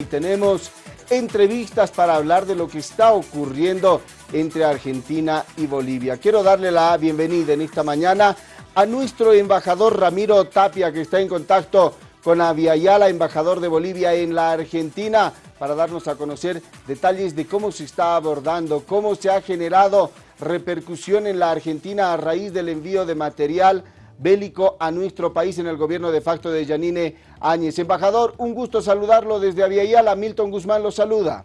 Y tenemos entrevistas para hablar de lo que está ocurriendo entre Argentina y Bolivia. Quiero darle la bienvenida en esta mañana a nuestro embajador Ramiro Tapia, que está en contacto con Aviala, embajador de Bolivia en la Argentina, para darnos a conocer detalles de cómo se está abordando, cómo se ha generado repercusión en la Argentina a raíz del envío de material bélico a nuestro país en el gobierno de facto de Yanine Áñez. Embajador, un gusto saludarlo desde Aviala. Milton Guzmán lo saluda.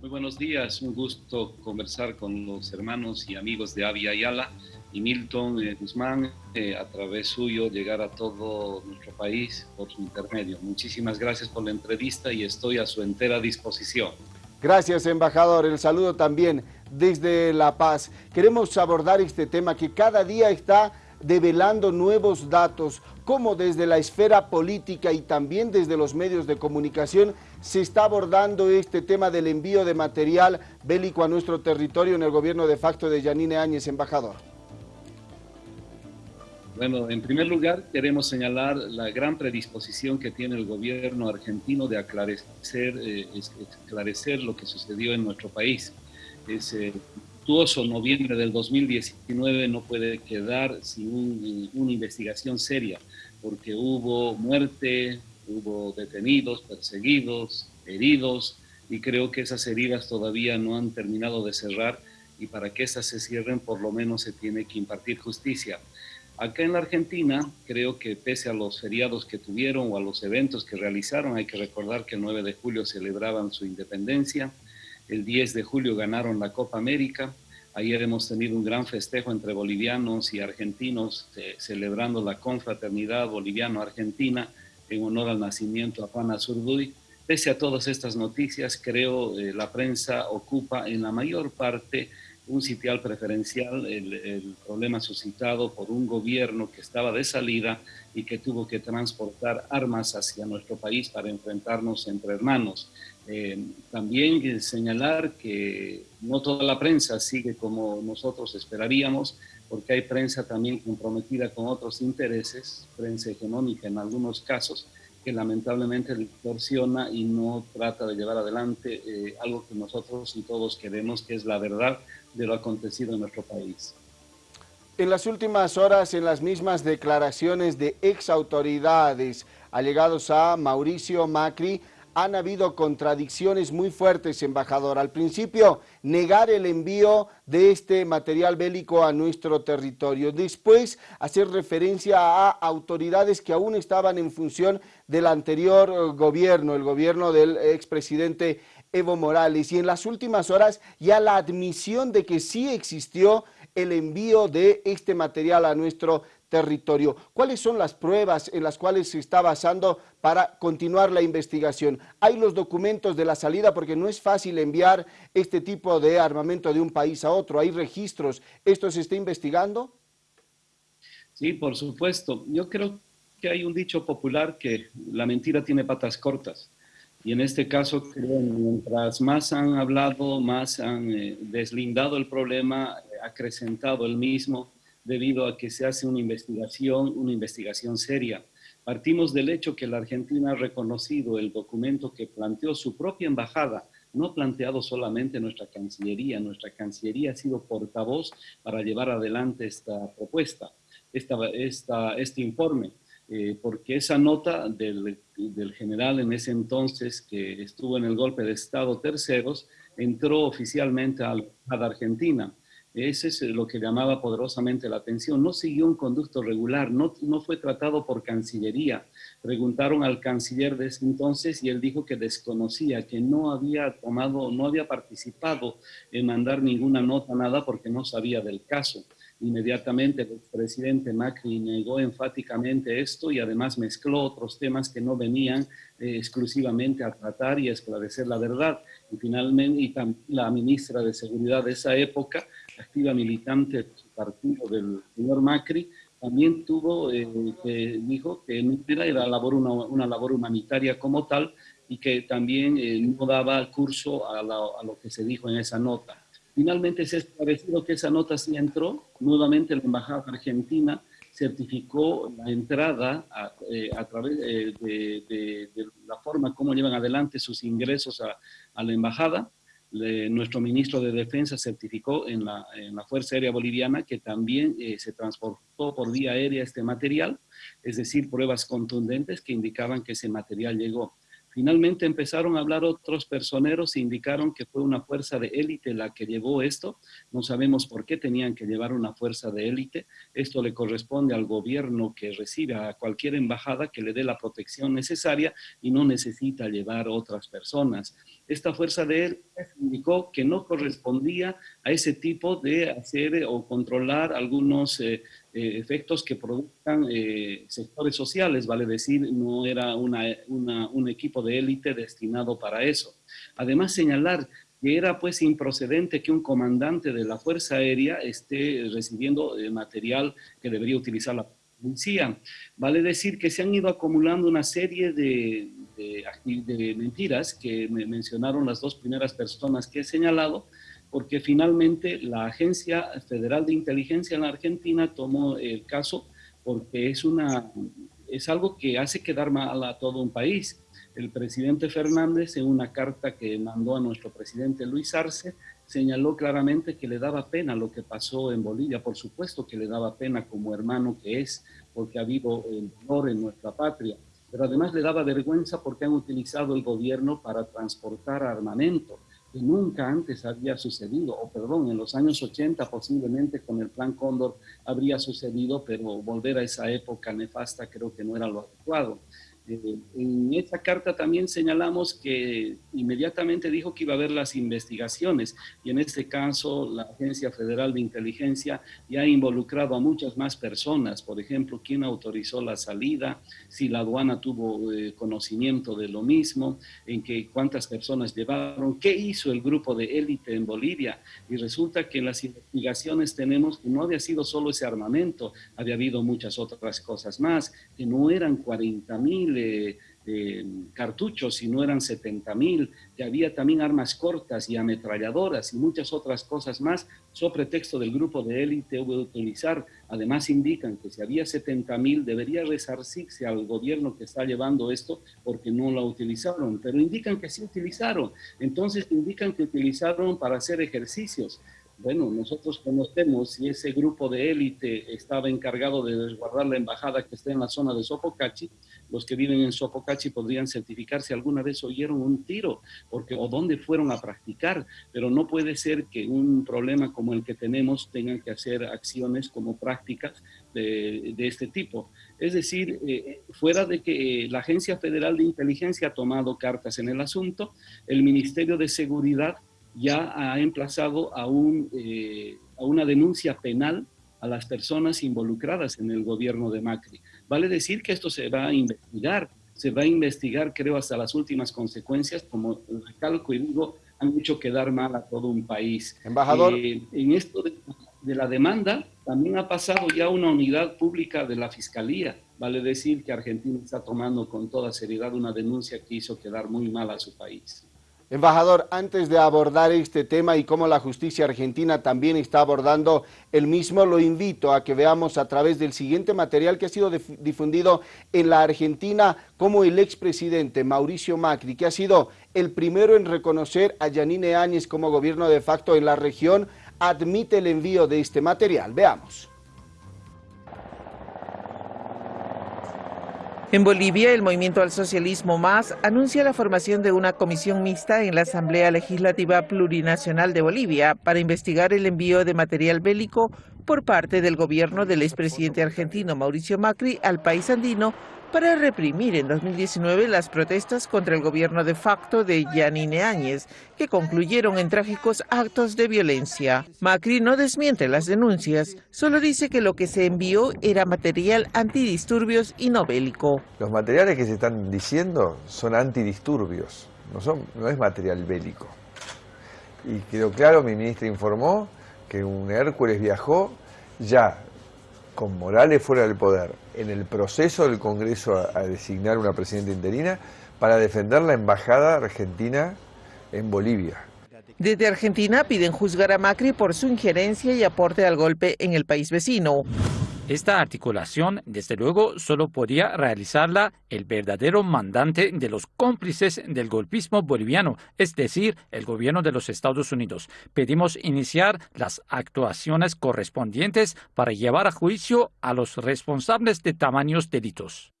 Muy buenos días, un gusto conversar con los hermanos y amigos de Avia Ayala y Milton eh, Guzmán, eh, a través suyo llegar a todo nuestro país por su intermedio. Muchísimas gracias por la entrevista y estoy a su entera disposición. Gracias, embajador. El saludo también desde La Paz. Queremos abordar este tema que cada día está develando nuevos datos, cómo desde la esfera política y también desde los medios de comunicación se está abordando este tema del envío de material bélico a nuestro territorio en el gobierno de facto de Yanine Áñez, embajador. Bueno, en primer lugar queremos señalar la gran predisposición que tiene el gobierno argentino de aclarecer, eh, esclarecer lo que sucedió en nuestro país. Es, eh, noviembre del 2019 no puede quedar sin una investigación seria, porque hubo muerte, hubo detenidos, perseguidos, heridos, y creo que esas heridas todavía no han terminado de cerrar, y para que esas se cierren por lo menos se tiene que impartir justicia. Acá en la Argentina, creo que pese a los feriados que tuvieron o a los eventos que realizaron, hay que recordar que el 9 de julio celebraban su independencia, el 10 de julio ganaron la Copa América. Ayer hemos tenido un gran festejo entre bolivianos y argentinos eh, celebrando la confraternidad boliviano-argentina en honor al nacimiento de Juan Azurduy. Pese a todas estas noticias, creo eh, la prensa ocupa en la mayor parte un sitial preferencial, el, problema suscitado por un gobierno que estaba de salida y que tuvo que transportar armas hacia nuestro país para enfrentarnos entre hermanos. Eh, también señalar que no toda la prensa sigue como nosotros esperaríamos, porque hay prensa también comprometida con otros intereses, prensa hegemónica en algunos casos, que lamentablemente distorsiona y no trata de llevar adelante eh, algo que nosotros y todos queremos, que es la verdad de lo acontecido en nuestro país. En las últimas horas, en las mismas declaraciones de ex autoridades allegados a Mauricio Macri, han habido contradicciones muy fuertes, embajador. Al principio, negar el envío de este material bélico a nuestro territorio. Después, hacer referencia a autoridades que aún estaban en función del anterior gobierno, el gobierno del expresidente Evo Morales. Y en las últimas horas, ya la admisión de que sí existió el envío de este material a nuestro territorio. ¿Cuáles son las pruebas en las cuales se está basando para continuar la investigación? ¿Hay los documentos de la salida? Porque no es fácil enviar este tipo de armamento de un país a otro. ¿Hay registros? ¿Esto se está investigando? Sí, por supuesto. Yo creo que hay un dicho popular que la mentira tiene patas cortas. Y en este caso, creo, mientras más han hablado, más han eh, deslindado el problema, acrecentado el mismo, debido a que se hace una investigación, una investigación seria. Partimos del hecho que la Argentina ha reconocido el documento que planteó su propia embajada, no planteado solamente nuestra Cancillería, nuestra Cancillería ha sido portavoz para llevar adelante esta propuesta, esta, esta, este informe, eh, porque esa nota del, del general en ese entonces que estuvo en el golpe de Estado terceros, entró oficialmente a la Argentina. Ese es lo que llamaba poderosamente la atención. No siguió un conducto regular, no, no fue tratado por Cancillería. Preguntaron al canciller de ese entonces y él dijo que desconocía, que no había tomado, no había participado en mandar ninguna nota, nada, porque no sabía del caso. Inmediatamente el presidente Macri negó enfáticamente esto y además mezcló otros temas que no venían eh, exclusivamente a tratar y a esclarecer la verdad. Y finalmente y la ministra de Seguridad de esa época activa militante de su partido del señor Macri, también tuvo, eh, que dijo que no era, labor una, labor humanitaria como tal y que también eh, no daba curso a, lo que se dijo en esa nota. Finalmente se ha esclarecido que esa nota sí entró, nuevamente la Embajada Argentina certificó la entrada a, eh, través de, la forma como llevan adelante sus ingresos a la embajada. Nuestro ministro de Defensa certificó en la, en la Fuerza Aérea Boliviana que también eh, se transportó por vía aérea este material, es decir, pruebas contundentes que indicaban que ese material llegó. Finalmente empezaron a hablar otros personeros e indicaron que fue una fuerza de élite la que llevó esto. No sabemos por qué tenían que llevar una fuerza de élite. Esto le corresponde al gobierno que recibe a cualquier embajada que le dé la protección necesaria y no necesita llevar otras personas. Esta fuerza de élite indicó que no correspondía a ese tipo de hacer o controlar algunos eh, eh, efectos que produzcan eh, sectores sociales, vale decir, no era un equipo de élite destinado para eso. Además, señalar que era pues improcedente que un comandante de la Fuerza Aérea esté recibiendo eh, material que debería utilizar la policía. Vale decir que se han ido acumulando una serie de, de mentiras que me mencionaron las dos primeras personas que he señalado, porque finalmente la Agencia Federal de Inteligencia en la Argentina tomó el caso porque es, una, es algo que hace quedar mal a todo un país. El presidente Fernández, en una carta que mandó a nuestro presidente Luis Arce, señaló claramente que le daba pena lo que pasó en Bolivia. Por supuesto que le daba pena como hermano que es, porque ha habido el dolor en nuestra patria. Pero además le daba vergüenza porque han utilizado el gobierno para transportar armamento nunca antes había sucedido, o perdón, en los años 80 posiblemente con el Plan Cóndor habría sucedido, pero volver a esa época nefasta creo que no era lo adecuado. Eh, en esta carta también señalamos que inmediatamente dijo que iba a haber las investigaciones y en este caso la Agencia Federal de Inteligencia ya ha involucrado a muchas más personas, por ejemplo, quién autorizó la salida, si la aduana tuvo eh, conocimiento de lo mismo, en que cuántas personas llevaron, qué hizo el grupo de élite en Bolivia. Y resulta que las investigaciones tenemos que no había sido solo ese armamento, había habido muchas otras cosas más, que no eran 40 mil de, cartuchos, si no eran 70 mil, que había también armas cortas y ametralladoras y muchas otras cosas más, sobre pretexto del grupo de élite hubo de utilizar. Además indican que si había 70 mil, debería resarcirse al gobierno que está llevando esto porque no lo utilizaron, pero indican que sí utilizaron. Entonces indican que utilizaron para hacer ejercicios. Bueno, nosotros conocemos si ese grupo de élite estaba encargado de resguardar la embajada que está en la zona de Sopocachi, los que viven en Sopocachi podrían certificar si alguna vez oyeron un tiro porque, o dónde fueron a practicar, pero no puede ser que un problema como el que tenemos tengan que hacer acciones como prácticas de, este tipo. Es decir, eh, fuera de que la Agencia Federal de Inteligencia ha tomado cartas en el asunto, el Ministerio de Seguridad ya ha emplazado a, un, eh, a una denuncia penal a las personas involucradas en el gobierno de Macri. Vale decir que esto se va a investigar, se va a investigar creo hasta las últimas consecuencias, como recalco y digo, han hecho quedar mal a todo un país. Embajador. Eh, en esto de, de, la demanda también ha pasado ya una unidad pública de la Fiscalía. Vale decir que Argentina está tomando con toda seriedad una denuncia que hizo quedar muy mal a su país. Embajador, antes de abordar este tema y cómo la justicia argentina también está abordando el mismo, lo invito a que veamos a través del siguiente material que ha sido difundido en la Argentina como el expresidente Mauricio Macri, que ha sido el primero en reconocer a Yanine Áñez como gobierno de facto en la región, admite el envío de este material. Veamos. En Bolivia, el Movimiento al Socialismo Más anuncia la formación de una comisión mixta en la Asamblea Legislativa Plurinacional de Bolivia para investigar el envío de material bélico por parte del gobierno del expresidente argentino Mauricio Macri al país andino para reprimir en 2019 las protestas contra el gobierno de facto de Yanine Áñez, que concluyeron en trágicos actos de violencia. Macri no desmiente las denuncias, solo dice que lo que se envió era material antidisturbios y no bélico. Los materiales que se están diciendo son antidisturbios, no, son, no es material bélico. Y quedó claro, mi ministra informó que un Hércules viajó ya con Morales fuera del poder, en el proceso del Congreso a, designar una presidenta interina para defender la embajada argentina en Bolivia. Desde Argentina piden juzgar a Macri por su injerencia y aporte al golpe en el país vecino. Esta articulación, desde luego, solo podía realizarla el verdadero mandante de los cómplices del golpismo boliviano, es decir, el gobierno de los Estados Unidos. Pedimos iniciar las actuaciones correspondientes para llevar a juicio a los responsables de tamaños delitos.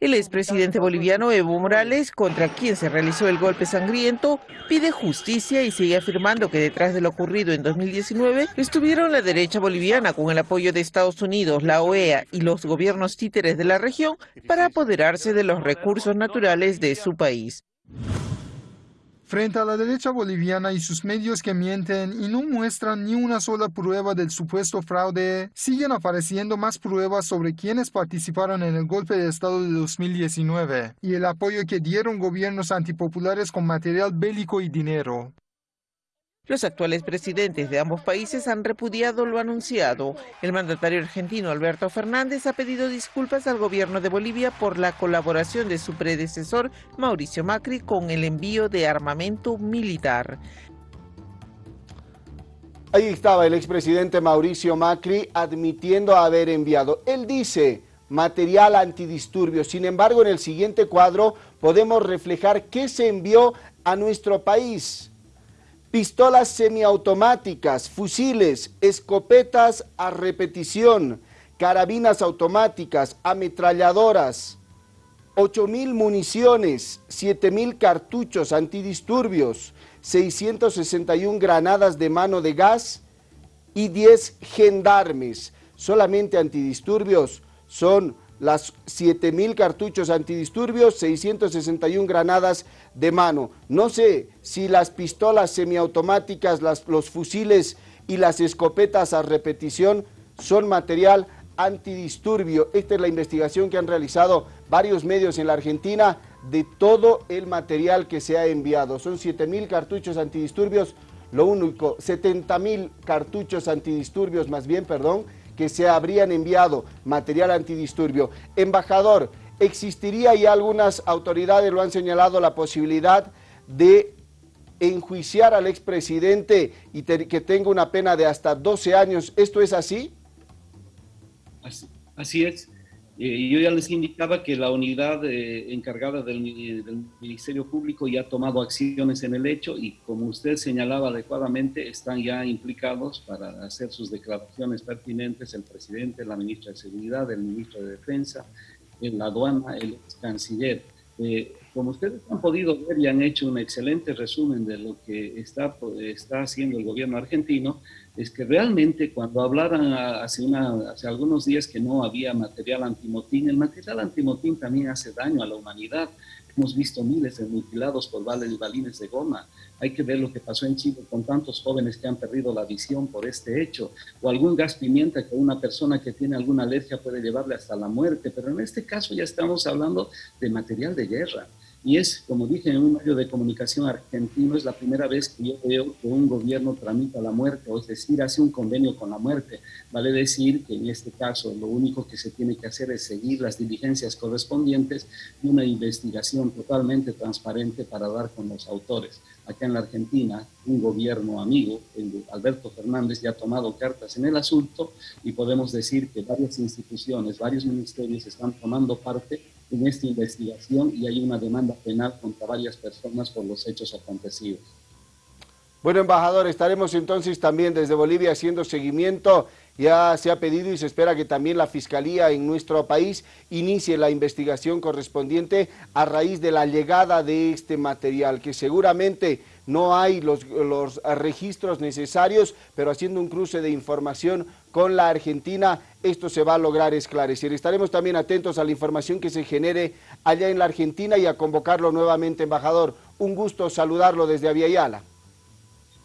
El expresidente boliviano Evo Morales, contra quien se realizó el golpe sangriento, pide justicia y sigue afirmando que detrás de lo ocurrido en 2019 estuvieron la derecha boliviana con el apoyo de Estados Unidos, la OEA y los gobiernos títeres de la región para apoderarse de los recursos naturales de su país. Frente a la derecha boliviana y sus medios que mienten y no muestran ni una sola prueba del supuesto fraude, siguen apareciendo más pruebas sobre quienes participaron en el golpe de Estado de 2019 y el apoyo que dieron gobiernos antipopulares con material bélico y dinero. Los actuales presidentes de ambos países han repudiado lo anunciado. El mandatario argentino Alberto Fernández ha pedido disculpas al gobierno de Bolivia por la colaboración de su predecesor Mauricio Macri con el envío de armamento militar. Ahí estaba el expresidente Mauricio Macri admitiendo haber enviado. Él dice material antidisturbio. Sin embargo, en el siguiente cuadro podemos reflejar qué se envió a nuestro país pistolas semiautomáticas, fusiles, escopetas a repetición, carabinas automáticas, ametralladoras, 8.000 municiones, 7.000 cartuchos antidisturbios, 661 granadas de mano de gas y 10 gendarmes. Solamente antidisturbios son las 7.000 cartuchos antidisturbios, 661 granadas de mano. No sé si las pistolas semiautomáticas, los fusiles y las escopetas a repetición son material antidisturbio. Esta es la investigación que han realizado varios medios en la Argentina de todo el material que se ha enviado. Son 7.000 cartuchos antidisturbios, lo único, 70.000 cartuchos antidisturbios más bien, perdón, que se habrían enviado material antidisturbio. Embajador, existiría y algunas autoridades lo han señalado la posibilidad de enjuiciar al expresidente y que tenga una pena de hasta 12 años. ¿Esto es así? Así, así es. Yo ya les indicaba que la unidad eh, encargada del, Ministerio Público ya ha tomado acciones en el hecho y como usted señalaba adecuadamente, están ya implicados para hacer sus declaraciones pertinentes el presidente, la ministra de Seguridad, el ministro de Defensa, la aduana, el canciller. Eh, como ustedes han podido ver y han hecho un excelente resumen de lo que está, está haciendo el gobierno argentino, es que realmente cuando hablaran hace, una, hace algunos días que no había material antimotín, el material antimotín también hace daño a la humanidad. Hemos visto miles de mutilados por balines de goma. Hay que ver lo que pasó en Chile con tantos jóvenes que han perdido la visión por este hecho. O algún gas pimienta que una persona que tiene alguna alergia puede llevarle hasta la muerte. Pero en este caso ya estamos hablando de material de guerra. Y es, como dije en un medio de comunicación argentino, es la primera vez que yo veo que un gobierno tramita la muerte, o es decir, hace un convenio con la muerte. Vale decir que en este caso lo único que se tiene que hacer es seguir las diligencias correspondientes y una investigación totalmente transparente para dar con los autores. Acá en la Argentina, un gobierno amigo, el Alberto Fernández, ya ha tomado cartas en el asunto y podemos decir que varias instituciones, varios ministerios están tomando parte en esta investigación y hay una demanda penal contra varias personas por los hechos acontecidos. Bueno, embajador, estaremos entonces también desde Bolivia haciendo seguimiento. Ya se ha pedido y se espera que también la Fiscalía en nuestro país inicie la investigación correspondiente a raíz de la llegada de este material, que seguramente no hay los, registros necesarios, pero haciendo un cruce de información con la Argentina, esto se va a lograr esclarecer. Estaremos también atentos a la información que se genere allá en la Argentina y a convocarlo nuevamente, embajador. Un gusto saludarlo desde Aviala.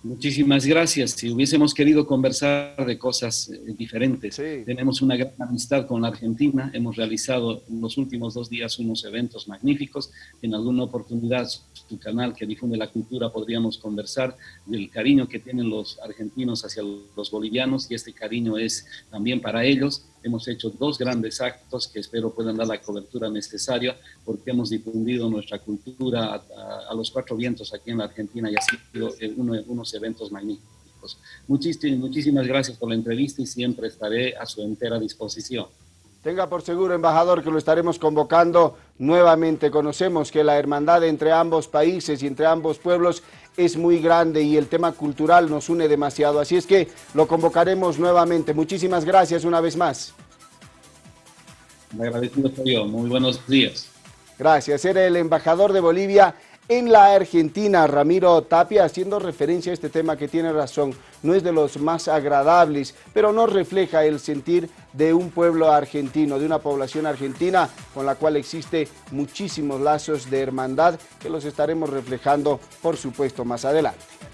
Muchísimas gracias. Si hubiésemos querido conversar de cosas eh, diferentes, tenemos una gran amistad con la Argentina. Hemos realizado en los últimos dos días unos eventos magníficos. En alguna oportunidad, tu canal que difunde la cultura, podríamos conversar del cariño que tienen los argentinos hacia los bolivianos y este cariño es también para ellos hemos hecho dos grandes actos que espero puedan dar la cobertura necesaria porque hemos difundido nuestra cultura a, los cuatro vientos aquí en la Argentina y ha sido uno, unos eventos magníficos. Muchísimas, muchísimas gracias por la entrevista y siempre estaré a su entera disposición. Tenga por seguro, embajador, que lo estaremos convocando nuevamente. Conocemos que la hermandad entre ambos países y entre ambos pueblos es muy grande y el tema cultural nos une demasiado. Así es que lo convocaremos nuevamente. Muchísimas gracias una vez más. Me agradecido soy yo. Muy buenos días. Gracias. Era el embajador de Bolivia en la Argentina, Ramiro Tapia, haciendo referencia a este tema que tiene razón, no es de los más agradables, pero no refleja el sentir de un pueblo argentino, de una población argentina con la cual existe muchísimos lazos de hermandad que los estaremos reflejando, por supuesto, más adelante.